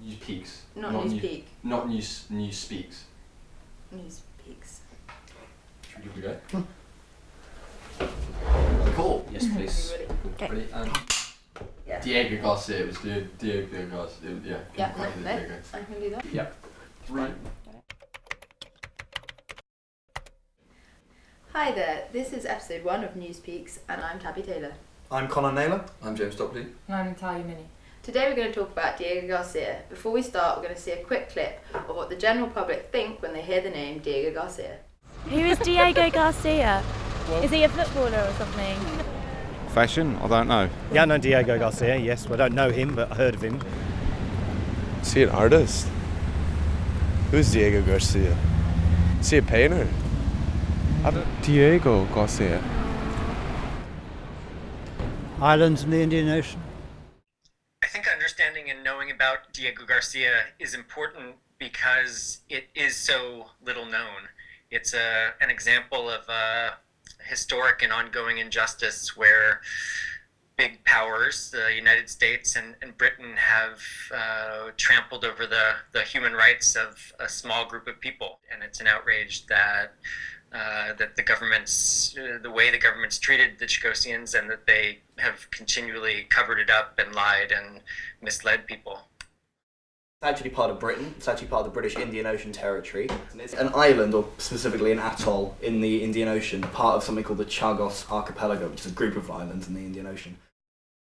News peaks. Not, Not News new- Peak. Not news. News speaks. News Peaks. Should we give it a go? Hmm. Cool. Yes, please. Everybody. Okay. Ready? And um, Yeah. Diego Garcia. It was Diego, Diego Garcia. Yeah. Yeah, Quite no, the no. Diego. I can do that. Yep. Three. Hi there, this is episode one of News Peaks, and I'm Tabby Taylor. I'm Conor Naylor. I'm James Dopley. And I'm Natalia Mini. Today we're going to talk about Diego Garcia. Before we start, we're going to see a quick clip of what the general public think when they hear the name Diego Garcia. Who is Diego Garcia? Is he a footballer or something? Fashion? I don't know. Yeah, I know Diego Garcia, yes. Well, I don't know him, but I heard of him. Is he an artist? Who's Diego Garcia? Is he a painter? Diego Garcia. Islands in the Indian Ocean. I think understanding and knowing about Diego Garcia is important because it is so little known. It's a, an example of a historic and ongoing injustice where big powers, the United States and, and Britain, have uh, trampled over the, the human rights of a small group of people. And it's an outrage that uh, that the governments, uh, the way the governments treated the Chagosians, and that they have continually covered it up and lied and misled people. It's actually part of Britain. It's actually part of the British Indian Ocean Territory. And It's an island, or specifically an atoll, in the Indian Ocean, part of something called the Chagos Archipelago, which is a group of islands in the Indian Ocean.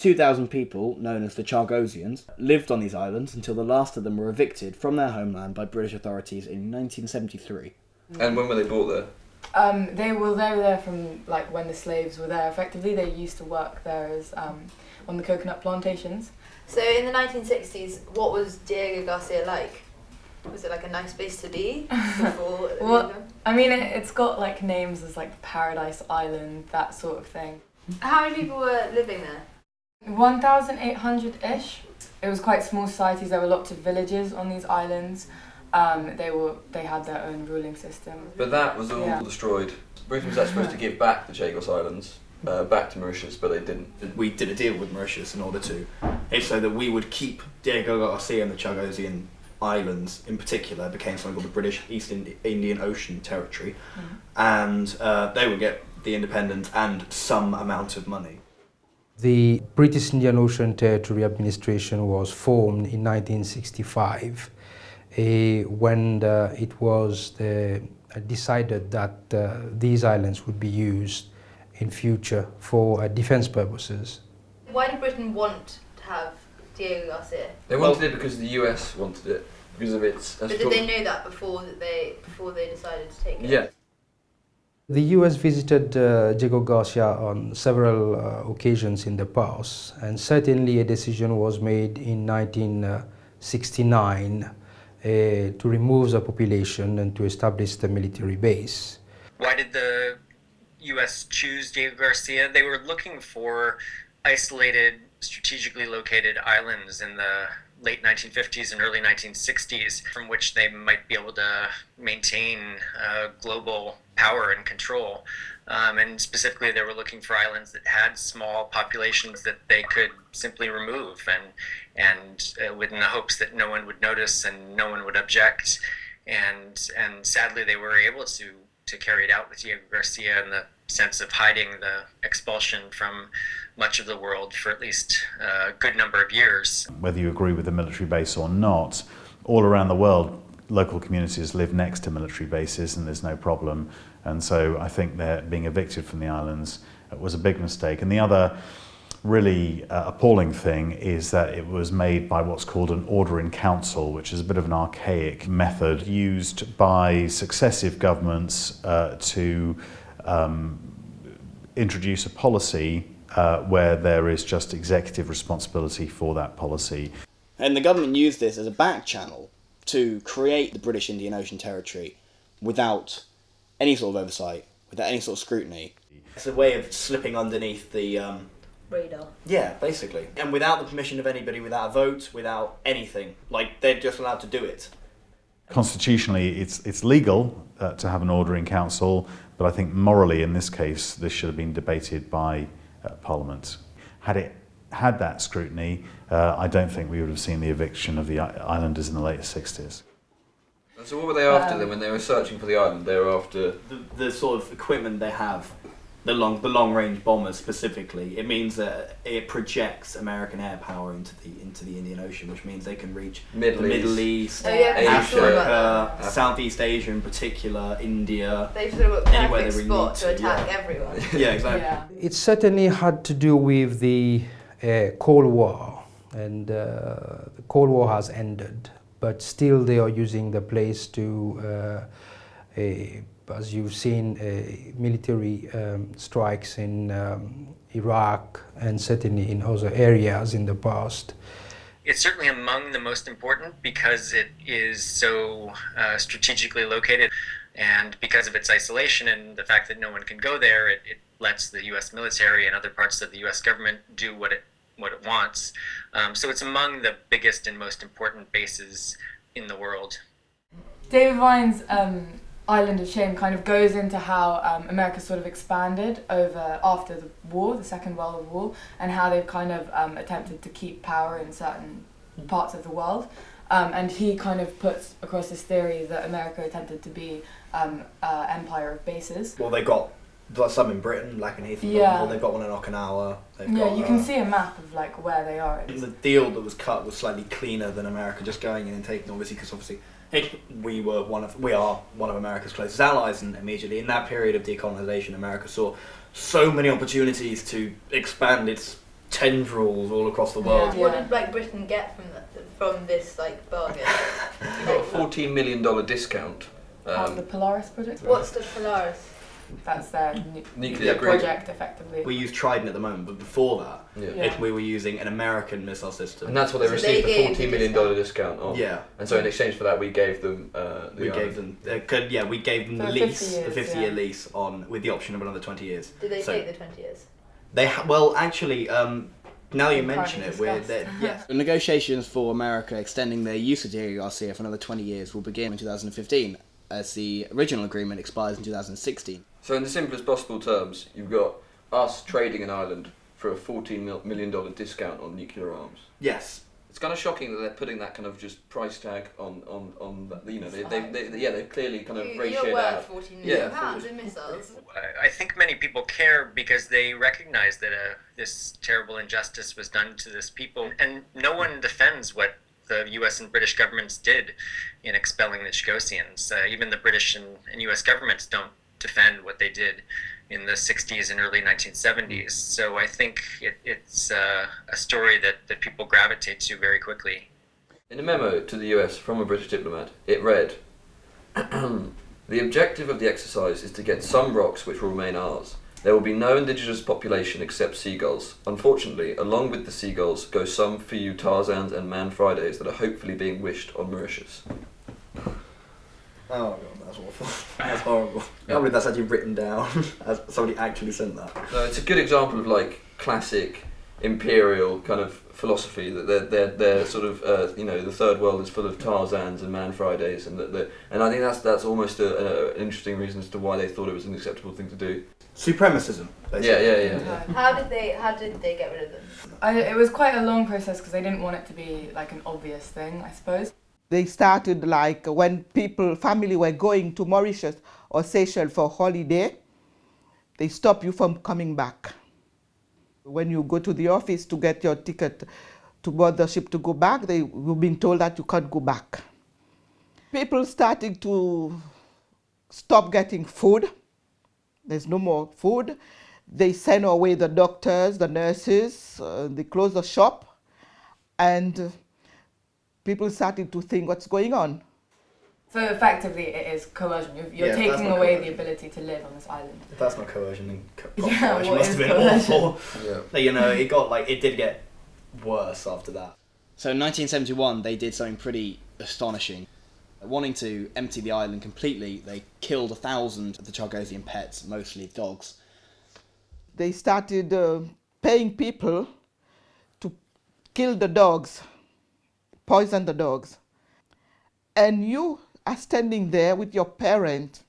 2,000 people, known as the Chagosians, lived on these islands until the last of them were evicted from their homeland by British authorities in 1973. And when were they brought there? Um, they were they were there from like when the slaves were there. Effectively, they used to work there as um, on the coconut plantations. So in the 1960s, what was Diego Garcia like? Was it like a nice place to be before? Well- I mean, it, it's got like names as like Paradise Island, that sort of thing. How many people were living there? 1,800 ish. It was quite small societies. There were lots of villages on these islands. Um, they were they had their own ruling system. But that was all Yeah. destroyed. Britain was actually supposed to give back the Chagos Islands uh, back to Mauritius, but they didn't. We did a deal with Mauritius in order to. It's so that we would keep Diego Garcia and the Chagosian Islands in particular became something called the British East Indi- Indian Ocean Territory, and uh, they would get the independence and some amount of money. The British Indian Ocean Territory Administration was formed in 1965 eh, when uh, it was uh, decided that uh, these islands would be used in future for uh, defense purposes. Why did Britain want to have Diego Garcia? They wanted it because the US wanted it because of its. But did they know that before that they before they decided to take it? Yeah. The US visited uh, Diego Garcia on several uh, occasions in the past, and certainly a decision was made in 1969 uh, to remove the population and to establish the military base. Why did the U.S. choose Diego Garcia? They were looking for isolated, strategically located islands in the late 1950s and early 1960s from which they might be able to maintain uh, global power and control. Um, and specifically, they were looking for islands that had small populations that they could simply remove, and and uh, within the hopes that no one would notice and no one would object. And and sadly, they were able to to carry it out with Diego Garcia in the sense of hiding the expulsion from much of the world for at least a good number of years. Whether you agree with the military base or not, all around the world, local communities live next to military bases and there's no problem. And so I think they're being evicted from the islands was a big mistake. And the other really uh, appalling thing is that it was made by what's called an order in council, which is a bit of an archaic method used by successive governments uh, to um, introduce a policy uh, where there is just executive responsibility for that policy. And the government used this as a back channel to create the British Indian Ocean Territory without any sort of oversight, without any sort of scrutiny. It's a way of slipping underneath the. Um, Radar. yeah, basically. And without the permission of anybody, without a vote, without anything. Like, they're just allowed to do it. Constitutionally, it's, it's legal uh, to have an order in council, but I think morally, in this case, this should have been debated by uh, Parliament. Had it had that scrutiny, uh, I don't think we would have seen the eviction of the islanders in the late 60s. So what were they after Um, then when they were searching for the island? They were after the, the sort of equipment they have, the long the long range bombers specifically, it means that it projects American air power into the into the Indian Ocean, which means they can reach Middle the East. Middle East, Oh, yeah, 'cause I Africa, that. Southeast Asia in particular, India. They've sort of got anywhere perfect they really spot need to attack yeah. everyone. Yeah, exactly. It certainly had to do with the uh, Cold War, and uh, the Cold War has ended, but still they are using the place to, uh, a, as you've seen, uh, military um, strikes in um, Iraq and certainly in other areas in the past. It's certainly among the most important because it is so uh, strategically located and because of its isolation and the fact that no one can go there, it, it lets the U.S. military and other parts of the U.S. government do what it what it wants. Um, so it's among the biggest and most important bases in the world. David Vine's um, Island of Shame kind of goes into how um, America sort of expanded over after the war, the Second World War, and how they've kind of um, attempted to keep power in certain parts of the world. Um, and he kind of puts across this theory that America attempted to be um, uh, empire of bases. Well, they got some in Britain, like in Ethan. Yeah. They've got one in Okinawa. They've Yeah, got, you can uh, see a map of like where they are. The deal that was cut was slightly cleaner than America just going in and taking obviously because obviously it, we were one of we are one of America's closest allies and immediately in that period of decolonization America saw so many opportunities to expand its tendrils all across the world. What did like Britain get from that, from this like bargain? They got a fourteen million dollar discount. Part Um, the Polaris project. What's the Polaris? That's their nu- Nuclear project, effectively. We use Trident at the moment, but before that, Yeah. it, we were using an American missile system. and that's what they So received they the gave the fourteen million dollar discount on. Yeah. And so in exchange for that, we gave them. Uh, the we island. gave them, uh, could, yeah, we gave them For the 50 lease, the years, 50 year yeah. lease on with the option of another 20 years. Did they So- take the 20 years? They ha- well, actually, um, now you mention can't it, we're discuss. that yes. The negotiations for America extending their use of Diego Garcia for another 20 years will begin in 2015, as the original agreement expires in 2016. So in the simplest possible terms, you've got us trading an island for a $14 million discount on nuclear arms. Yes. It's kind of shocking that they're putting that kind of just price tag on on on that. You know, they, they, they, yeah, they've clearly kind of You- ratioed You're worth out. 14 million Yeah, pounds in missiles. I- I think many people care because they recognize that uh, this terrible injustice was done to this people, and no one defends what the U.S. and British governments did in expelling the Chagosians. Uh, even the British and, and U.S. governments don't defend what they did in the 60s and early 1970s. So I think it, it's uh, a story that, that people gravitate to very quickly. In a memo to the US from a British diplomat, it read The objective of the exercise is to get some rocks which will remain ours. There will be no indigenous population except seagulls. Unfortunately, along with the seagulls go some few Tarzans and Man Fridays that are hopefully being wished on Mauritius. Oh god, that's awful. That's horrible. I can't believe that's actually written down. as somebody actually sent that. No, it's a good example of like classic imperial kind of philosophy that they're, they're, they're sort of uh, you know the third world is full of Tarzans and Man Fridays and that the and I think that's that's almost a, a, an interesting reason as to why they thought it was an acceptable thing to do. Supremacism. Yeah, yeah, yeah. yeah. How did they? How did they get rid of them? I, it was quite a long process because they didn't want it to be like an obvious thing, I suppose. They started like when people, family were going to Mauritius or Seychelles for holiday, they stop you from coming back. When you go to the office to get your ticket to board the ship to go back, they have been told that you can't go back. People started to stop getting food. There's no more food. They send away the doctors, the nurses, uh, they close the shop, and people started to think what's going on. So effectively, it is coercion. You're, you're Yeah, taking away coercion. the ability to live on this island. If that's not coercion, then co- Yeah, coercion must have been coercion? awful. Yeah. But, you know, it got like it did get worse after that. So in 1971, they did something pretty astonishing. Wanting to empty the island completely, they killed a thousand of the Chagosian pets, mostly dogs. They started uh, paying people to kill the dogs, poison the dogs. And you are standing there with your parent,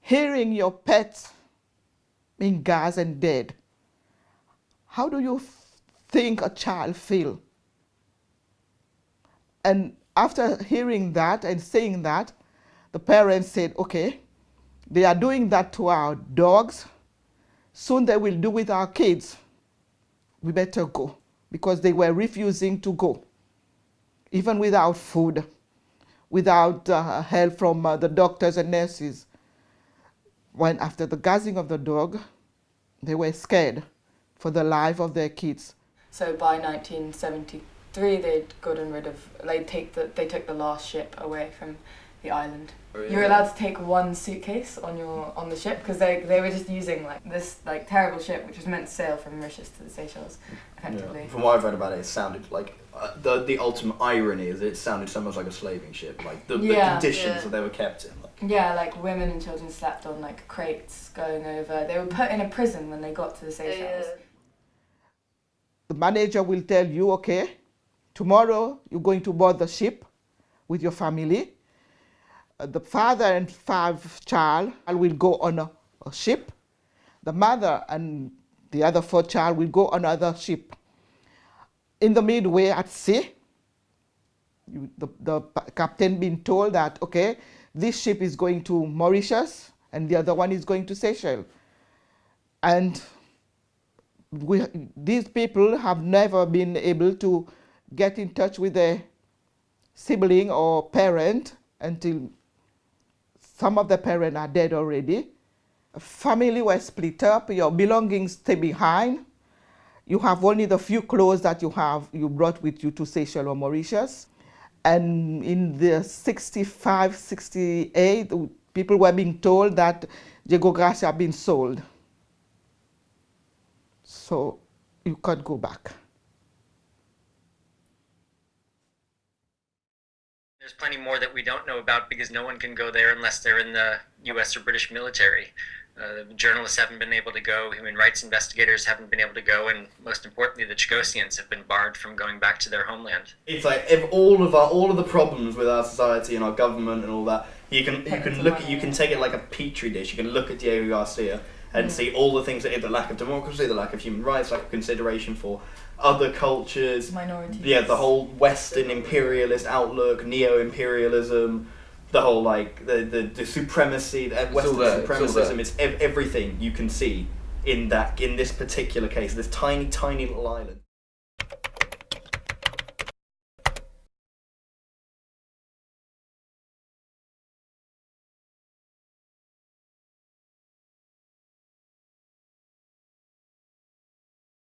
hearing your pets being gassed and dead. How do you think a child feel? And after hearing that and saying that, the parents said, okay, they are doing that to our dogs. Soon they will do with our kids. We better go because they were refusing to go, even without food, without uh, help from uh, the doctors and nurses. When after the gassing of the dog, they were scared for the life of their kids. So by 1973, they'd gotten rid of. They take the they took the last ship away from the island. You're allowed to take one suitcase on your on the ship because they they were just using like this like terrible ship which was meant to sail from Mauritius to the Seychelles, effectively. From what I've read about it, it sounded like uh, the the ultimate irony is it sounded so much like a slaving ship, like the, Yeah. the conditions Yeah. that they were kept in. Like, Yeah, like women and children slept on like crates going over. They were put in a prison when they got to the Seychelles. The manager will tell you, okay, tomorrow you're going to board the ship with your family. Uh, the father and five child will go on a, a ship. The mother and the other four child will go on another ship. In the midway at sea, you, the, the captain being told that, okay, this ship is going to Mauritius and the other one is going to Seychelles. And we, these people have never been able to get in touch with their sibling or parent until some of the parents are dead already. Family were split up, your belongings stay behind. You have only the few clothes that you have you brought with you to Seychelles or Mauritius. And in the 65, 68, people were being told that Diego Garcia had been sold. So you can't go back. There's plenty more that we don't know about because no one can go there unless they're in the U.S. or British military. Uh, journalists haven't been able to go, human rights investigators haven't been able to go, and most importantly, the Chagosians have been barred from going back to their homeland. it's like if all of our all of the problems with our society and our government and all that, you can you can look at you can take it like a petri dish. You can look at Diego Garcia and Mm. see all the things that the lack of democracy, the lack of human rights, lack of consideration for other cultures, Minorities. yeah, the whole Western imperialist outlook, neo-imperialism, the whole like the the, the supremacy, the Western there, it's. It's ev- everything you can see in that in this particular case, this tiny tiny little island.